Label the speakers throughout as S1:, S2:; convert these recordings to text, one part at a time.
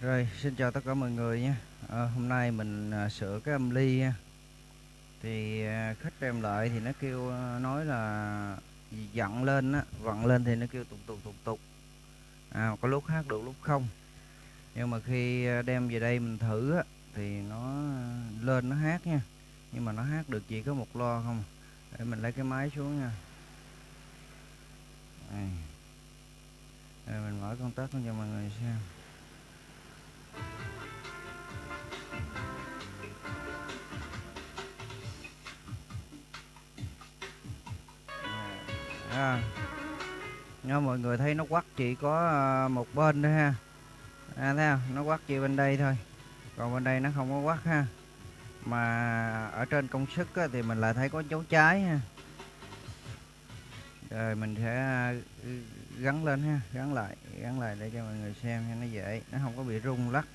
S1: Rồi, xin chào tất cả mọi người nha. à, hôm nay mình à, sửa cái âm ly nha. Thì à, khách đem lại thì nó kêu à, nói là dặn lên á, vặn lên thì nó kêu tục tục tục tục. À, có lúc hát được lúc không. Nhưng mà khi à, đem về đây mình thử á thì nó à, lên nó hát nha. Nhưng mà nó hát được chỉ có một lo không. Để mình lấy cái máy xuống nha. Đây. Rồi mình mở công tắc cho mọi người xem à, à. nha mọi người thấy nó quắt chỉ có à, một bên thôi ha. À, thấy không? nó quắt chỉ bên đây thôi. Còn bên đây nó không có quắt ha. Mà ở trên công suất á, thì mình lại thấy có dấu trái ha. Rồi mình sẽ gắn lên ha gắn lại gắn lại để cho mọi người xem cho nó dễ nó không có bị rung lắc.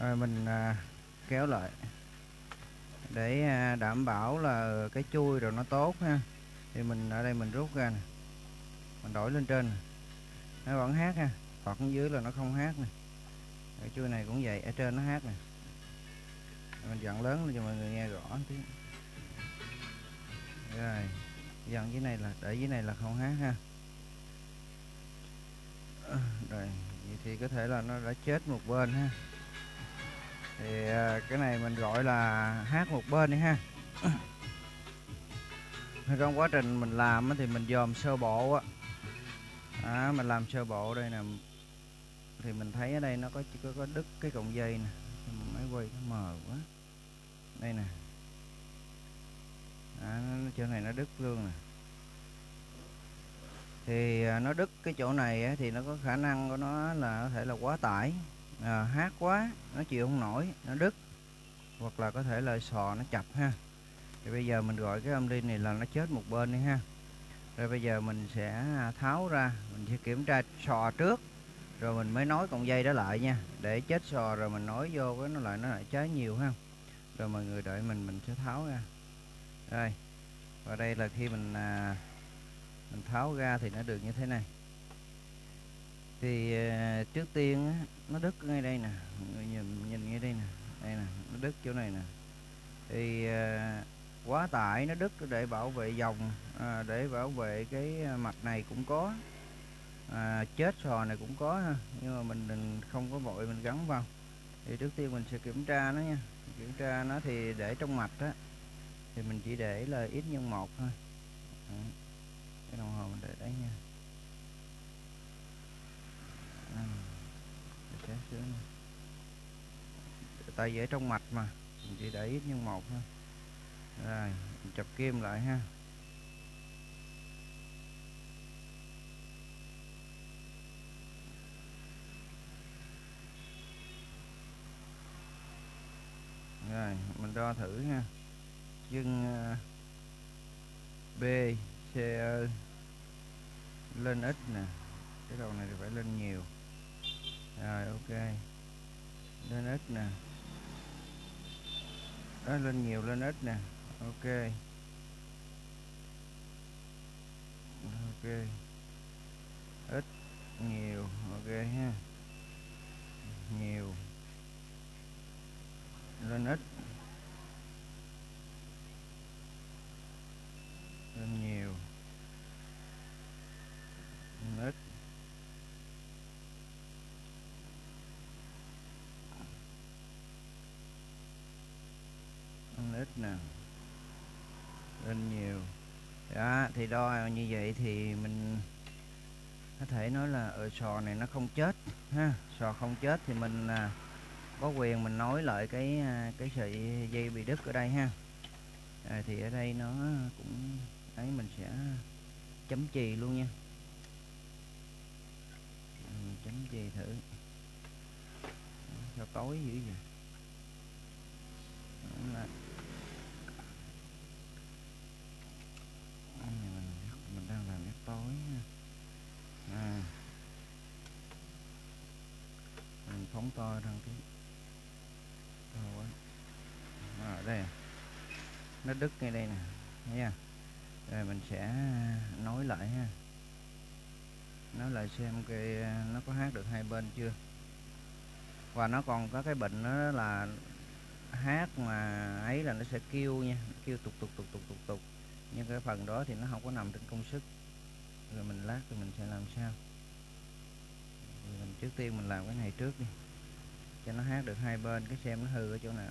S1: Rồi mình à, kéo lại để à, đảm bảo là cái chui rồi nó tốt ha. Thì mình ở đây mình rút ra nè mình đổi lên trên nó vẫn hát ha hoặc dưới là nó không hát nè. Cái chui này cũng vậy ở trên nó hát nè. Mình dặn lớn lên cho mọi người nghe rõ tiếng. rồi dần dưới này là để dưới này là không hát ha. Ờ, rồi vậy thì có thể là nó đã chết một bên ha. Thì à, cái này mình gọi là hát một bên đi ha. Trong quá trình mình làm thì mình dòm sơ bộ á. À, mình làm sơ bộ đây nè. Thì mình thấy ở đây nó có chỉ có, có đứt cái cọng dây nè. Máy quay nó mờ quá. Đây nè đó, chỗ này nó đứt luôn nè. Thì à, nó đứt cái chỗ này thì nó có khả năng của nó là có thể là quá tải. À, hát quá nó chịu không nổi nó đứt. Hoặc là có thể là sò nó chập ha. Thì bây giờ mình gọi cái âm ly này là nó chết một bên đi ha. Rồi bây giờ mình sẽ à, tháo ra mình sẽ kiểm tra sò trước. Rồi mình mới nối cọng dây đó lại nha. Để chết sò rồi mình nối vô cái nó lại nó lại cháy nhiều ha. Rồi mọi người đợi mình mình sẽ tháo ra rồi và đây là khi mình à, mình tháo ra thì nó được như thế này. Thì à, trước tiên á, nó đứt ngay đây nè người nhìn nhìn ngay đây nè đây nè nó đứt chỗ này nè. Thì à, quá tải nó đứt để bảo vệ dòng à, để bảo vệ cái à, mặt này cũng có à, chết sò này cũng có ha nhưng mà mình, đừng không có vội mình gắn vào. Thì trước tiên mình sẽ kiểm tra nó nha. Kiểm tra nó thì để trong mạch á thì mình chỉ để là ít nhân một thôi. Đó. cái đồng hồ mình để đấy nha. À, để tay dễ trong mạch mà. Mình chỉ để ít nhân một thôi. Rồi mình chập kim lại ha. Rồi mình đo thử ha chân ờ, B, C lên ít nè. Cái đầu này thì phải lên nhiều. Rồi, ok. Lên ít nè. Đó, lên nhiều, lên ít nè. Ok. Ok. Ít nhiều, ok ha. Nhiều. Lên ít lên nhiều lên ít lên ít nè lên nhiều. Đó thì đo như vậy thì mình có thể nói là ở sò này nó không chết ha. Sò không chết thì mình à, có quyền mình nối lại cái à, cái sợi dây bị đứt ở đây ha. À, thì ở đây nó cũng ấy mình sẽ chấm chì luôn nha. Mình chấm chì thử. Cho tối dữ vậy mình đang làm nét tối nha à bóng to thằng cái to à, đây nó đứt ngay đây nè. Nha rồi mình sẽ à, nối lại ha. Nói lại xem cái à, nó có hát được hai bên chưa? Và nó còn có cái bệnh đó là hát mà ấy là nó sẽ kêu nha. Kêu tục tục tục tục tục tục nhưng cái phần đó thì nó không có nằm trên công sức. Rồi mình lát thì mình sẽ làm sao? Rồi mình trước tiên mình làm cái này trước đi cho nó hát được hai bên cái xem nó hư ở chỗ nào.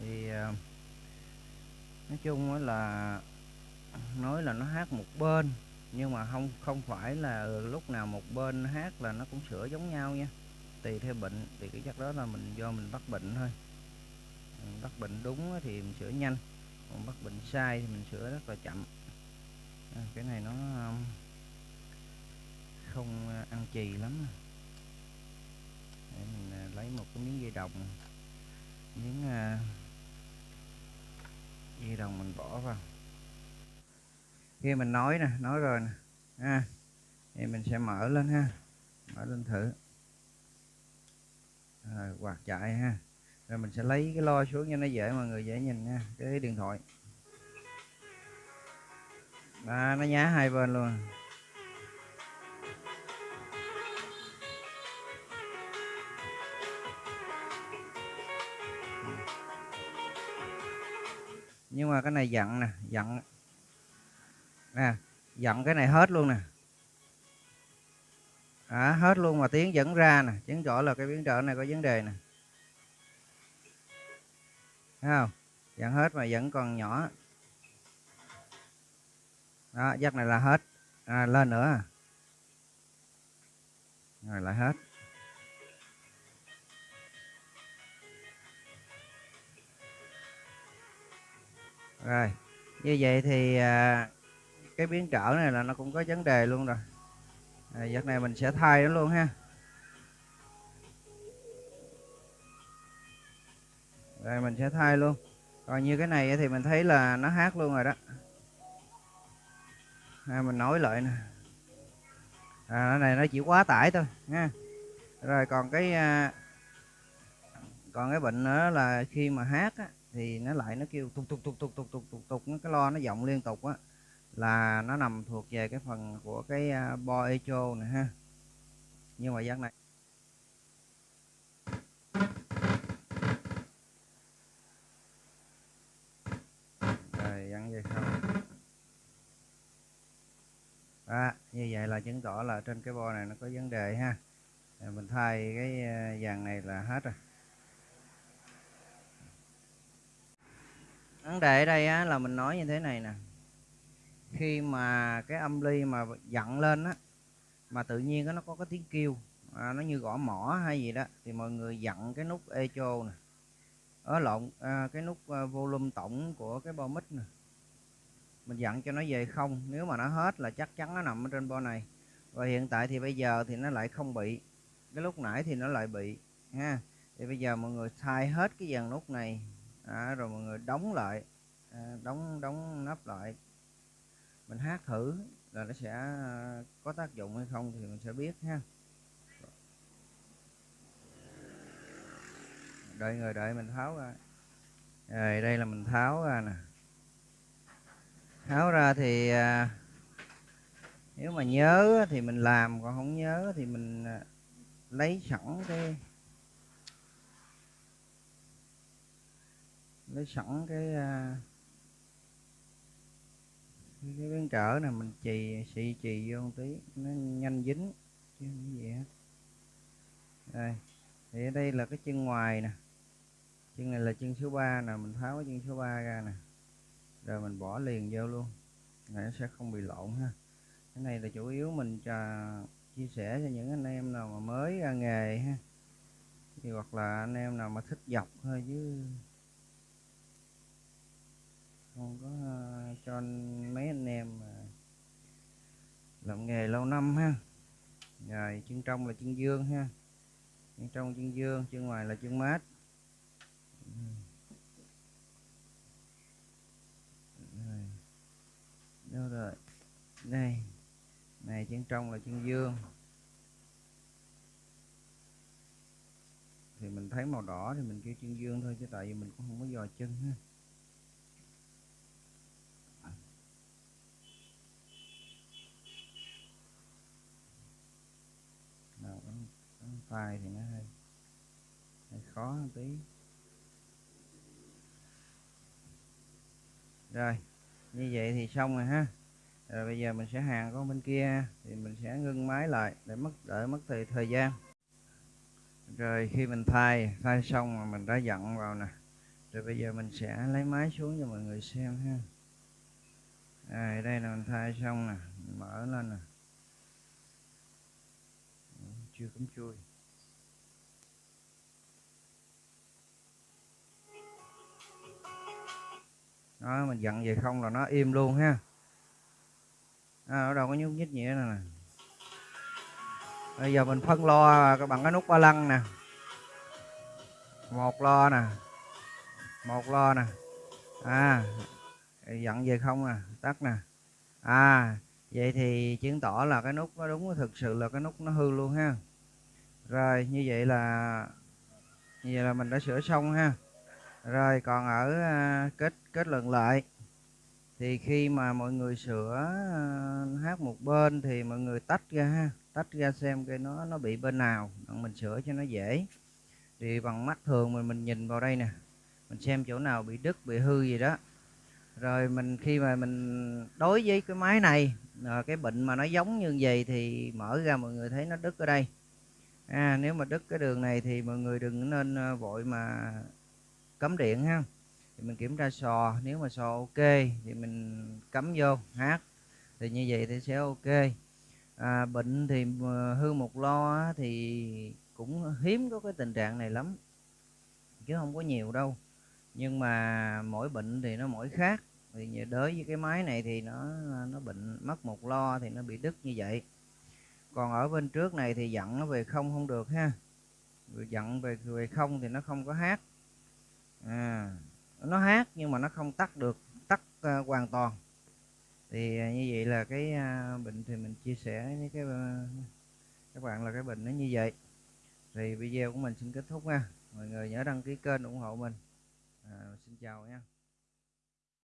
S1: Thì à, nói chung là nói là nó hát một bên nhưng mà không không phải là lúc nào một bên hát là nó cũng sửa giống nhau nha. Tùy theo bệnh thì cái chắc đó là mình do mình bắt bệnh thôi. Mình bắt bệnh đúng thì mình sửa nhanh còn bắt bệnh sai thì mình sửa rất là chậm. À, cái này nó à, không à, ăn chì lắm. Để mình à, lấy một cái miếng dây đồng. Miếng uh, dây đồng mình bỏ vào. Khi mình nói nè nói rồi nè ha thì mình sẽ mở lên ha mở lên thử. Rồi quạt chạy ha. Rồi mình sẽ lấy cái lo xuống cho nó dễ mọi người dễ nhìn nha cái điện thoại. Đó, nó nhá hai bên luôn. Mà cái này dặn nè dặn nè dặn cái này hết luôn nè. À, hết luôn mà tiếng dẫn ra nè chứng tỏ là cái biến trở này có vấn đề nè. Thấy không? Dặn hết mà vẫn còn nhỏ. Đó dắt này là hết. À, lên nữa. Rồi lại hết. Rồi như vậy thì à, cái biến trở này là nó cũng có vấn đề luôn rồi. À, giật này mình sẽ thay nó luôn ha. Rồi mình sẽ thay luôn. Còn như cái này thì mình thấy là nó hát luôn rồi đó. À, mình nói lại nè. À, cái này nó chỉ quá tải thôi nha rồi còn cái à, còn cái bệnh nữa là khi mà hát á, thì nó lại nó kêu tục tục tục tục tục tục tục tục cái lo nó vọng liên tục á là nó nằm thuộc về cái phần của cái à, bo echo này ha. Nhưng mà giác này rồi dặn không à, như vậy là chứng tỏ là trên cái bo này nó có vấn đề ha. Mình thay cái à, dàn này là hết rồi. Vấn đề ở đây á, là mình nói như thế này nè. Khi mà cái âm ly mà dặn lên á mà tự nhiên nó có cái tiếng kêu à, nó như gõ mỏ hay gì đó thì mọi người dặn cái nút echo nè. Ở lộn à, cái nút à, volume tổng của cái bo mic nè. Mình dặn cho nó về không nếu mà nó hết là chắc chắn nó nằm ở trên bo này. Và hiện tại thì bây giờ thì nó lại không bị. Cái lúc nãy thì nó lại bị ha. Thì bây giờ mọi người thay hết cái dàn nút này à, rồi mọi người đóng lại. À, đóng đóng nắp lại. Mình hát thử là nó sẽ có tác dụng hay không thì mình sẽ biết ha. Đợi người đợi mình tháo ra. Rồi đây là mình tháo ra nè. Tháo ra thì à, nếu mà nhớ thì mình làm còn không nhớ thì mình à, lấy sẵn cái lấy sẵn cái à, cái biến trở này mình chì xị chì vô một tí, nó nhanh dính, chứ không gì hết. Đây, thì ở đây là cái chân ngoài nè, chân này là chân số 3 nè, mình tháo cái chân số 3 ra nè, rồi mình bỏ liền vô luôn này nó sẽ không bị lộn ha. Cái này là chủ yếu mình cho chia sẻ cho những anh em nào mà mới ra nghề ha, thì hoặc là anh em nào mà thích dọc thôi, chứ không có ờ, cho mấy anh em mà làm nghề lâu năm ha. Rồi, chân trong là chân dương ha. Chân trong chân dương, chân ngoài là chân mát. Rồi. đâu rồi. Đây. Này, chân trong là chân dương. Thì mình thấy màu đỏ thì mình kêu chân dương thôi, chứ tại vì mình cũng không có dò chân ha. File thì nó hơi, hơi khó một tí. Rồi như vậy thì xong rồi ha. Rồi bây giờ mình sẽ hàng con bên kia thì mình sẽ ngưng máy lại để mất đỡ mất thời thời gian. Rồi khi mình thay thay xong mà mình đã dặn vào nè. Rồi bây giờ mình sẽ lấy máy xuống cho mọi người xem ha. À, đây là mình thay xong nè mở lên nè. Chưa cắm chui. Đó mình dặn về không là nó im luôn ha. À, ở đâu có nhúc nhích gì nữa nè. Bây giờ mình phân lo bằng cái nút ba lăng nè. Một lo nè. Một lo nè. À dặn về không nè tắt nè. À vậy thì chứng tỏ là cái nút nó đúng thực sự là cái nút nó hư luôn ha. Rồi như vậy là như vậy là mình đã sửa xong ha. Rồi còn ở à, kết kết luận lại. Thì khi mà mọi người sửa ờ, hát một bên thì mọi người tách ra ha tách ra xem cái nó nó bị bên nào mình sửa cho nó dễ. Thì bằng mắt thường mình mình nhìn vào đây nè mình xem chỗ nào bị đứt bị hư gì đó. Rồi mình khi mà mình đối với cái máy này à, cái bệnh mà nó giống như vậy thì mở ra mọi người thấy nó đứt ở đây. À, nếu mà đứt cái đường này thì mọi người đừng nên ờ, vội mà cấm điện ha thì mình kiểm tra sò nếu mà sò ok thì mình cắm vô hát. Thì như vậy thì sẽ ok. À, bệnh thì ờ, hư một lo thì cũng hiếm có cái tình trạng này lắm. Chứ không có nhiều đâu. Nhưng mà mỗi bệnh thì nó mỗi khác. Thì đối với cái máy này thì nó nó bệnh mất một lo thì nó bị đứt như vậy. Còn ở bên trước này thì dặn nó về không không được ha. Dặn về về không thì nó không có hát. À, nó hát nhưng mà nó không tắt được tắt uh, hoàn toàn. Thì uh, như vậy là cái ờ, uh, bệnh thì mình chia sẻ với cái uh, các bạn là cái bệnh nó như vậy. Thì video của mình xin kết thúc nha. Mọi người nhớ đăng ký kênh ủng hộ mình. À, xin chào nha.